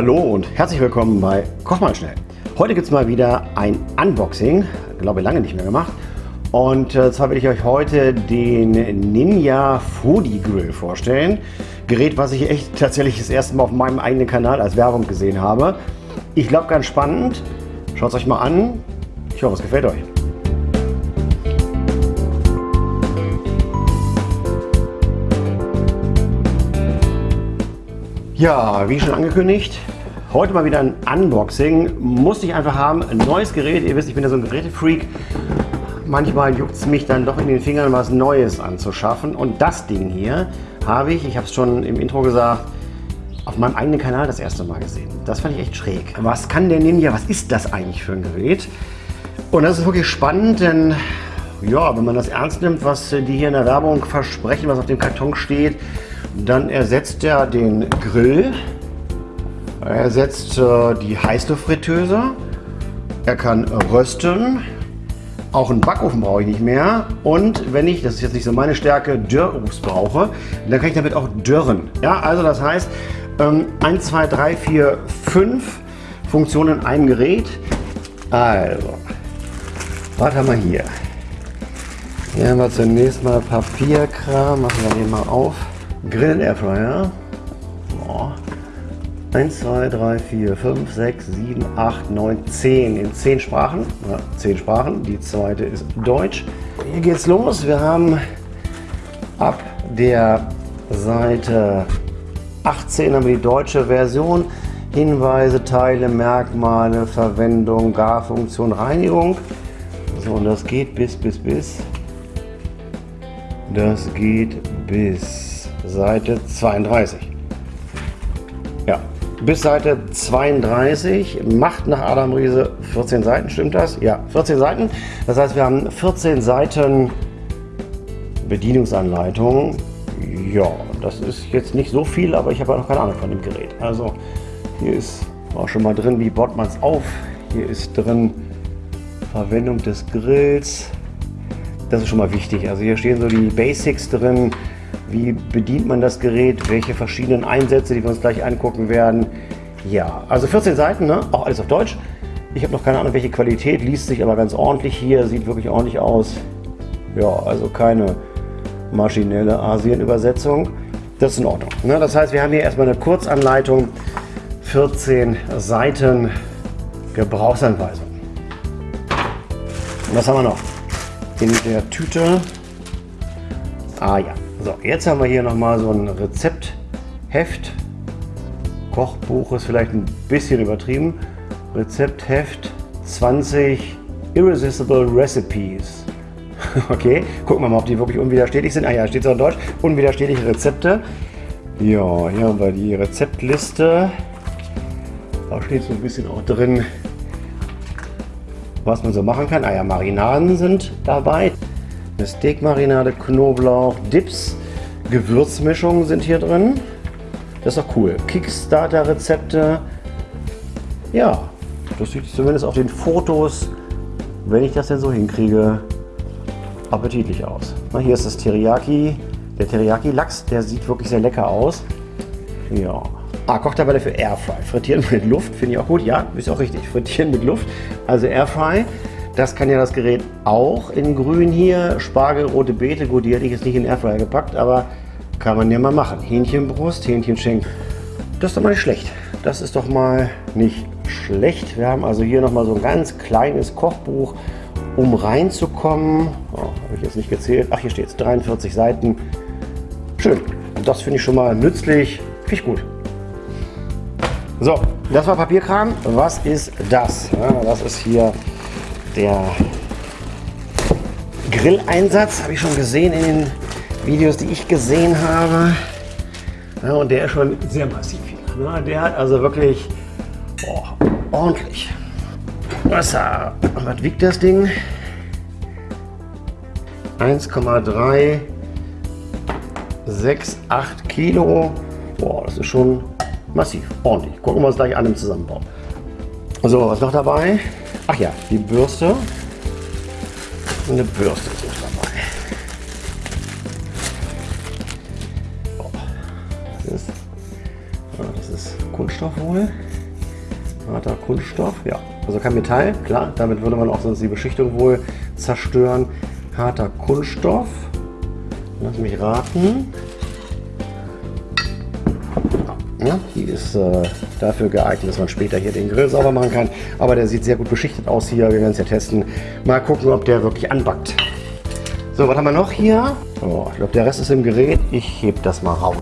Hallo und herzlich willkommen bei Koch mal schnell. Heute gibt es mal wieder ein Unboxing, glaube lange nicht mehr gemacht. Und äh, zwar will ich euch heute den Ninja Foodie Grill vorstellen. Gerät, was ich echt tatsächlich das erste Mal auf meinem eigenen Kanal als Werbung gesehen habe. Ich glaube ganz spannend. Schaut es euch mal an. Ich hoffe, es gefällt euch. Ja, wie schon angekündigt, heute mal wieder ein Unboxing. Musste ich einfach haben, ein neues Gerät. Ihr wisst, ich bin ja so ein Gerätefreak. Manchmal juckt es mich dann doch in den Fingern, was Neues anzuschaffen. Und das Ding hier habe ich, ich habe es schon im Intro gesagt, auf meinem eigenen Kanal das erste Mal gesehen. Das fand ich echt schräg. Was kann der Ninja, was ist das eigentlich für ein Gerät? Und das ist wirklich spannend, denn ja, wenn man das ernst nimmt, was die hier in der Werbung versprechen, was auf dem Karton steht, dann ersetzt er den Grill, er ersetzt äh, die Heißluftfritteuse, er kann rösten, auch einen Backofen brauche ich nicht mehr und wenn ich, das ist jetzt nicht so meine Stärke, Dörrobst brauche, dann kann ich damit auch dörren. Ja, also das heißt, ähm, 1, 2, 3, 4, 5 Funktionen in einem Gerät. Also, was haben wir hier? Hier haben wir zunächst mal Papierkram, machen wir den mal auf. Grill Airfryer. Oh. 1, 2, 3, 4, 5, 6, 7, 8, 9, 10 in 10 Sprachen. Ja, 10 Sprachen. Die zweite ist Deutsch. Hier geht's los. Wir haben ab der Seite 18 haben wir die deutsche Version. Hinweise, Teile, Merkmale, Verwendung, Garfunktion, Reinigung. So, und das geht bis, bis, bis. Das geht bis Seite 32. Ja, bis Seite 32 macht nach Adam Riese 14 Seiten, stimmt das? Ja, 14 Seiten. Das heißt, wir haben 14 Seiten Bedienungsanleitung. Ja, das ist jetzt nicht so viel, aber ich habe ja noch keine Ahnung von dem Gerät. Also hier ist auch schon mal drin, wie baut man es auf. Hier ist drin Verwendung des Grills. Das ist schon mal wichtig. Also hier stehen so die Basics drin. Wie bedient man das Gerät? Welche verschiedenen Einsätze, die wir uns gleich angucken werden. Ja, also 14 Seiten, ne? auch alles auf Deutsch. Ich habe noch keine Ahnung, welche Qualität, liest sich aber ganz ordentlich hier, sieht wirklich ordentlich aus. Ja, also keine maschinelle Asien-Übersetzung. Das ist in Ordnung. Ne? Das heißt, wir haben hier erstmal eine Kurzanleitung, 14 Seiten Gebrauchsanweisung. Und was haben wir noch? In der Tüte. Ah ja, so, jetzt haben wir hier nochmal so ein Rezeptheft. Kochbuch ist vielleicht ein bisschen übertrieben. Rezeptheft 20 Irresistible Recipes. Okay, gucken wir mal, ob die wirklich unwiderstehlich sind. Ah ja, steht es auch in Deutsch. Unwiderstehliche Rezepte. Ja, hier haben wir die Rezeptliste. Da steht so ein bisschen auch drin, was man so machen kann. Ah ja, Marinaden sind dabei. Steakmarinade, Knoblauch, Dips, Gewürzmischungen sind hier drin. Das ist doch cool. Kickstarter-Rezepte. Ja, das sieht zumindest auf den Fotos, wenn ich das denn so hinkriege, appetitlich aus. Na, hier ist das Teriyaki. Der Teriyaki-Lachs, der sieht wirklich sehr lecker aus. Ja. Ah, Kochtabelle für Airfry. Frittieren mit Luft, finde ich auch gut. Ja, ist auch richtig. Frittieren mit Luft. Also Airfry. Das kann ja das Gerät auch in grün hier. Spargel, rote Beete, gut, die hätte ich jetzt nicht in den Airfryer gepackt, aber kann man ja mal machen. Hähnchenbrust, Hähnchenschenk, das ist doch mal nicht schlecht. Das ist doch mal nicht schlecht. Wir haben also hier nochmal so ein ganz kleines Kochbuch, um reinzukommen. Oh, Habe ich jetzt nicht gezählt. Ach, hier steht es, 43 Seiten. Schön. Das finde ich schon mal nützlich. Finde ich gut. So, das war Papierkram. Was ist das? Ja, das ist hier der Grilleinsatz habe ich schon gesehen in den Videos, die ich gesehen habe. Ja, und der ist schon sehr massiv hier. Ja, der hat also wirklich oh, ordentlich. Was, was wiegt das Ding? 1,368 Kilo. Boah, das ist schon massiv, ordentlich. Gucken wir uns gleich an im Zusammenbau. So, was noch dabei? Ach ja, die Bürste. Eine Bürste ist noch dabei. Oh, das, ist, das ist Kunststoff wohl. Harter Kunststoff, ja. Also kein Metall, klar, damit würde man auch sonst die Beschichtung wohl zerstören. Harter Kunststoff. Lass mich raten. Ja, die ist äh, dafür geeignet, dass man später hier den Grill sauber machen kann. Aber der sieht sehr gut beschichtet aus hier. Wir werden es ja testen. Mal gucken, ob der wirklich anbackt. So, was haben wir noch hier? Oh, ich glaube, der Rest ist im Gerät. Ich hebe das mal raus.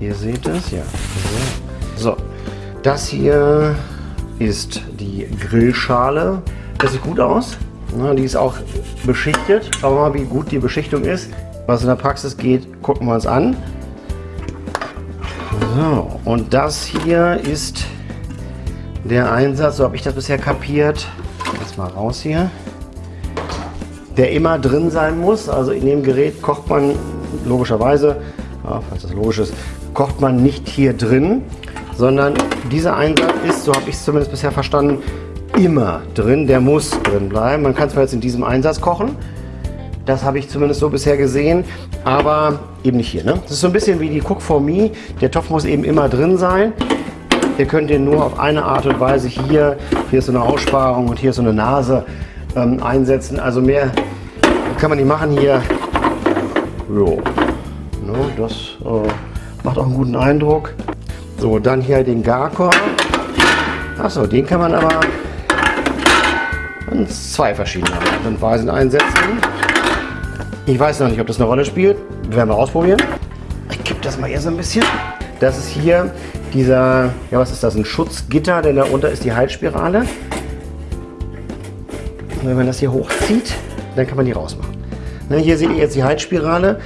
Ihr seht es, ja. So, das hier ist die Grillschale. Das sieht gut aus. die ist auch beschichtet. Schauen wir mal, wie gut die Beschichtung ist. Was in der Praxis geht, gucken wir uns an. So, und das hier ist der Einsatz, so habe ich das bisher kapiert. Jetzt mal raus hier. Der immer drin sein muss. Also in dem Gerät kocht man logischerweise, ja, falls das logisch ist, kocht man nicht hier drin, sondern dieser Einsatz ist, so habe ich es zumindest bisher verstanden, immer drin. Der muss drin bleiben. Man kann zwar jetzt in diesem Einsatz kochen, das habe ich zumindest so bisher gesehen, aber eben nicht hier. Ne? Das ist so ein bisschen wie die Cook for Me. Der Topf muss eben immer drin sein. Ihr könnt den nur auf eine Art und Weise hier, hier ist so eine Aussparung und hier ist so eine Nase ähm, einsetzen. Also mehr kann man nicht machen hier. Jo. Ne, das äh, macht auch einen guten Eindruck. So, dann hier den Garkorb. Achso, den kann man aber in zwei verschiedene Art und Weisen einsetzen. Ich weiß noch nicht, ob das eine Rolle spielt. Werden wir ausprobieren. Ich kippe das mal hier so ein bisschen. Das ist hier dieser, ja was ist das, ein Schutzgitter, denn darunter ist die Heizspirale. Und wenn man das hier hochzieht, dann kann man die rausmachen. Ne, hier seht ihr jetzt die Heizspirale,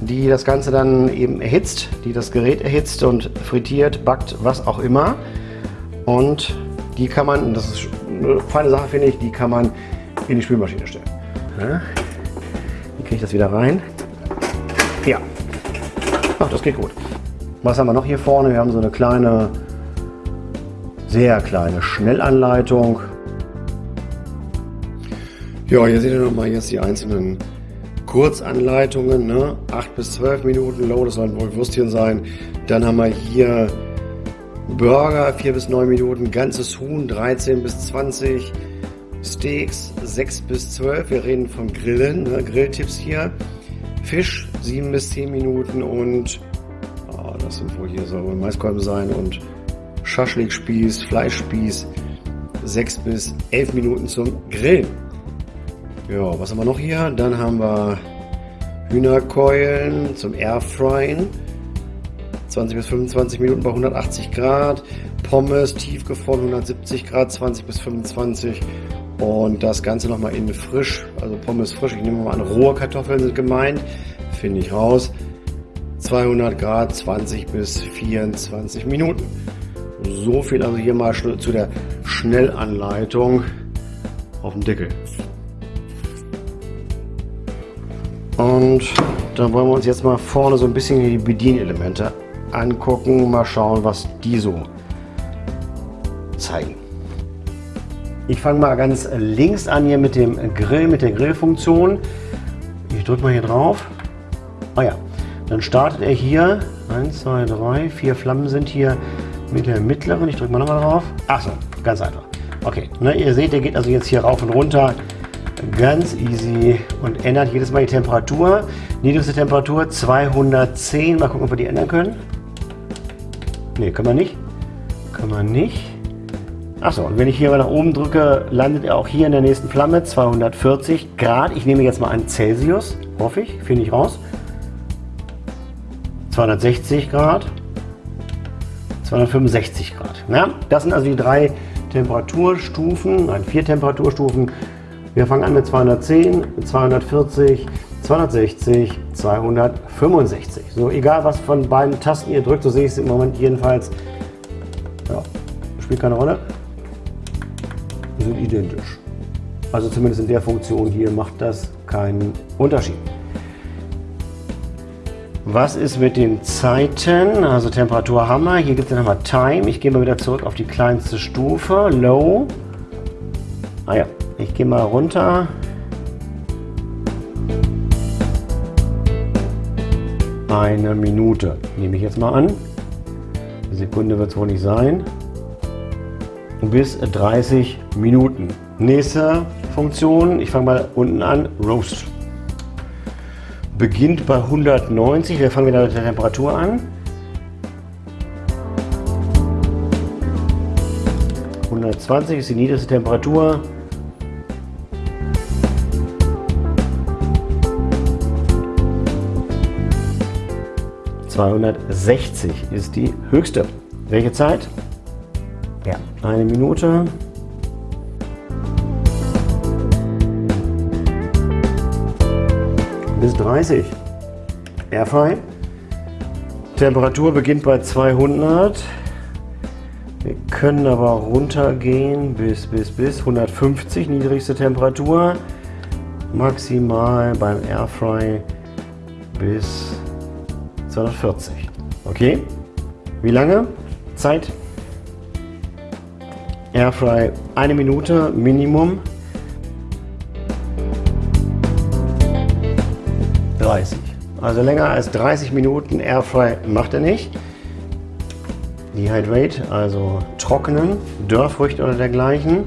die das Ganze dann eben erhitzt, die das Gerät erhitzt und frittiert, backt, was auch immer. Und die kann man, das ist eine feine Sache finde ich, die kann man in die Spülmaschine stellen. Ja. Kriege ich das wieder rein? Ja. Ach, das geht gut. Was haben wir noch hier vorne? Wir haben so eine kleine, sehr kleine Schnellanleitung. Ja, hier seht ihr nochmal jetzt die einzelnen Kurzanleitungen. Ne? 8 bis 12 Minuten Low, das sollen wohl Würstchen sein. Dann haben wir hier Burger 4 bis 9 Minuten, ganzes Huhn 13 bis 20 Steaks 6 bis 12. Wir reden vom Grillen, ne? Grilltipps hier. Fisch 7 bis 10 Minuten und oh, das sind wohl hier soll Maiskolben sein und Schaschlikspieß, Fleischspieß 6 bis 11 Minuten zum Grillen. Ja, was haben wir noch hier? Dann haben wir Hühnerkeulen zum Airfryen. 20 bis 25 Minuten bei 180 Grad. Pommes tiefgefroren 170 Grad, 20 bis 25 und das Ganze nochmal in frisch, also Pommes frisch. Ich nehme mal an, rohe Kartoffeln sind gemeint. Finde ich raus. 200 Grad, 20 bis 24 Minuten. So viel also hier mal zu der Schnellanleitung auf dem Deckel. Und dann wollen wir uns jetzt mal vorne so ein bisschen die Bedienelemente angucken. Mal schauen, was die so zeigen. Ich fange mal ganz links an hier mit dem Grill, mit der Grillfunktion. Ich drücke mal hier drauf. Ah ja, dann startet er hier. 1, 2, 3, 4 Flammen sind hier mit der mittleren. Ich drücke mal nochmal drauf. Achso, ganz einfach. Okay, ne, ihr seht, der geht also jetzt hier rauf und runter. Ganz easy und ändert jedes Mal die Temperatur. Niedrigste Temperatur 210. Mal gucken, ob wir die ändern können. Ne, können wir nicht. Können wir nicht. Achso, und wenn ich hier mal nach oben drücke, landet er auch hier in der nächsten Flamme, 240 Grad. Ich nehme jetzt mal einen Celsius, hoffe ich, finde ich raus. 260 Grad, 265 Grad. Ja, das sind also die drei Temperaturstufen, nein, vier Temperaturstufen. Wir fangen an mit 210, 240, 260, 265. So, egal was von beiden Tasten ihr drückt, so sehe ich es im Moment jedenfalls. Ja, spielt keine Rolle sind identisch. Also zumindest in der Funktion hier macht das keinen Unterschied. Was ist mit den Zeiten? Also Temperatur haben wir. Hier gibt es dann nochmal Time. Ich gehe mal wieder zurück auf die kleinste Stufe. Low. Ah ja, ich gehe mal runter. Eine Minute. Nehme ich jetzt mal an. Sekunde wird es wohl nicht sein. Bis 30 Minuten. Nächste Funktion, ich fange mal unten an, Roast. Beginnt bei 190, wir fangen wieder mit der Temperatur an. 120 ist die niedrigste Temperatur. Zweihundertsechzig ist die höchste. Welche Zeit? Ja, eine Minute. Bis 30. Airfry. Temperatur beginnt bei 200. Wir können aber runtergehen bis, bis, bis 150, niedrigste Temperatur. Maximal beim Airfry bis 240. Okay? Wie lange? Zeit? Airfry eine Minute Minimum. 30. Also länger als 30 Minuten Airfry macht er nicht. Dehydrate, also trocknen, Dörrfrüchte oder dergleichen.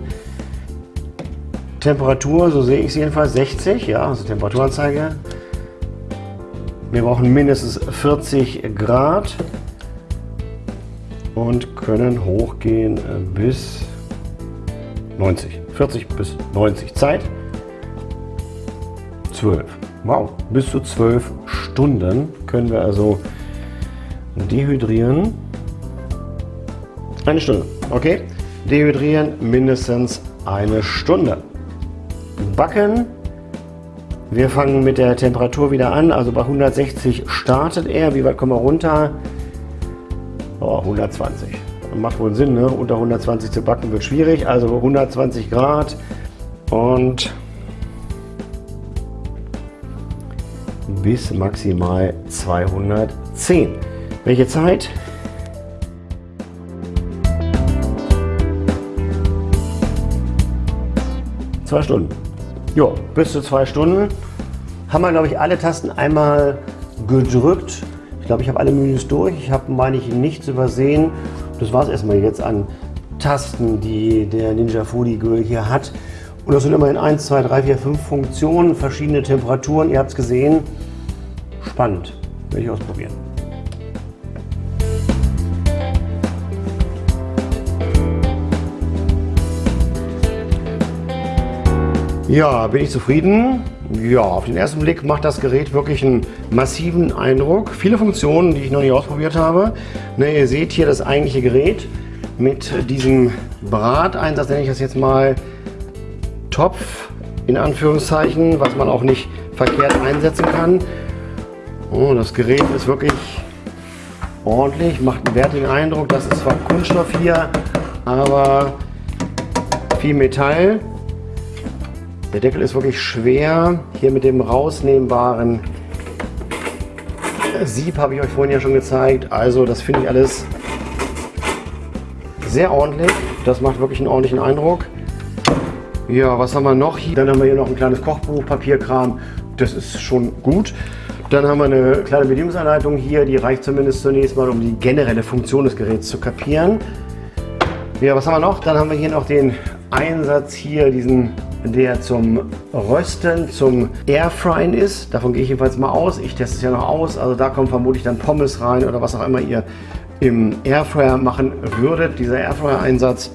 Temperatur, so sehe ich es jedenfalls, 60, ja, also Temperaturanzeige. Wir brauchen mindestens 40 Grad und können hochgehen bis 90. 40 bis 90 Zeit. 12. Wow, bis zu 12 Stunden können wir also dehydrieren. Eine Stunde, okay? Dehydrieren mindestens eine Stunde. Backen. Wir fangen mit der Temperatur wieder an, also bei 160 startet er. Wie weit kommen wir runter? Oh, 120. Macht wohl Sinn, ne? Unter 120 zu backen wird schwierig, also 120 Grad und bis maximal 210. Welche Zeit? Zwei Stunden. Ja, bis zu zwei Stunden. Haben wir, glaube ich, alle Tasten einmal gedrückt. Ich glaube, ich habe alle Menüs durch. Ich habe, meine ich, nichts übersehen. Das war es erstmal jetzt an Tasten, die der Ninja Foodie Grill hier hat. Und das sind immerhin 1, 2, 3, 4, 5 Funktionen, verschiedene Temperaturen. Ihr habt es gesehen. Spannend. Werde ich ausprobieren. Ja, bin ich zufrieden? Ja, auf den ersten Blick macht das Gerät wirklich einen massiven Eindruck. Viele Funktionen, die ich noch nicht ausprobiert habe. Ne, ihr seht hier das eigentliche Gerät mit diesem Brateinsatz, nenne ich das jetzt mal Topf in Anführungszeichen, was man auch nicht verkehrt einsetzen kann. Oh, das Gerät ist wirklich ordentlich, macht einen wertigen Eindruck. Das ist zwar Kunststoff hier, aber viel Metall. Der Deckel ist wirklich schwer. Hier mit dem rausnehmbaren Sieb habe ich euch vorhin ja schon gezeigt. Also das finde ich alles sehr ordentlich. Das macht wirklich einen ordentlichen Eindruck. Ja, was haben wir noch hier? Dann haben wir hier noch ein kleines Kochbuch, Papierkram. Das ist schon gut. Dann haben wir eine kleine Bedienungsanleitung hier. Die reicht zumindest zunächst mal, um die generelle Funktion des Geräts zu kapieren. Ja, was haben wir noch? Dann haben wir hier noch den Einsatz hier, diesen der zum Rösten, zum Airfryen ist. Davon gehe ich jedenfalls mal aus. Ich teste es ja noch aus. Also da kommen vermutlich dann Pommes rein oder was auch immer ihr im Airfryer machen würdet. Dieser Airfryer-Einsatz.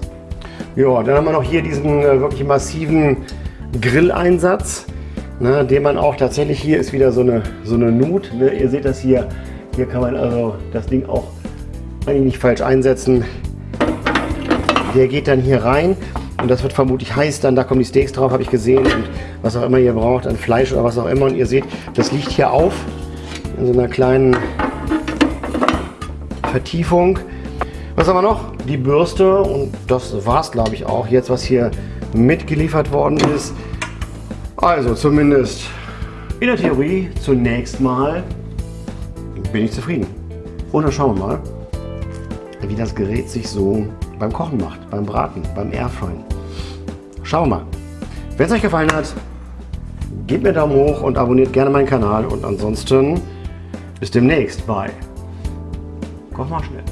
Ja, dann haben wir noch hier diesen äh, wirklich massiven Grilleinsatz, ne, den man auch tatsächlich, hier ist wieder so eine, so eine Nut. Ne, ihr seht das hier. Hier kann man also das Ding auch eigentlich nicht falsch einsetzen. Der geht dann hier rein und das wird vermutlich heiß dann, da kommen die Steaks drauf, habe ich gesehen. Und was auch immer ihr braucht, an Fleisch oder was auch immer. Und ihr seht, das liegt hier auf in so einer kleinen Vertiefung. Was haben wir noch? Die Bürste und das war es glaube ich auch jetzt, was hier mitgeliefert worden ist. Also zumindest in der Theorie zunächst mal bin ich zufrieden. Und dann schauen wir mal, wie das Gerät sich so beim Kochen macht, beim Braten, beim Airfryen. Schauen wir mal. Wenn es euch gefallen hat, gebt mir einen Daumen hoch und abonniert gerne meinen Kanal. Und ansonsten bis demnächst bei Koch mal schnell.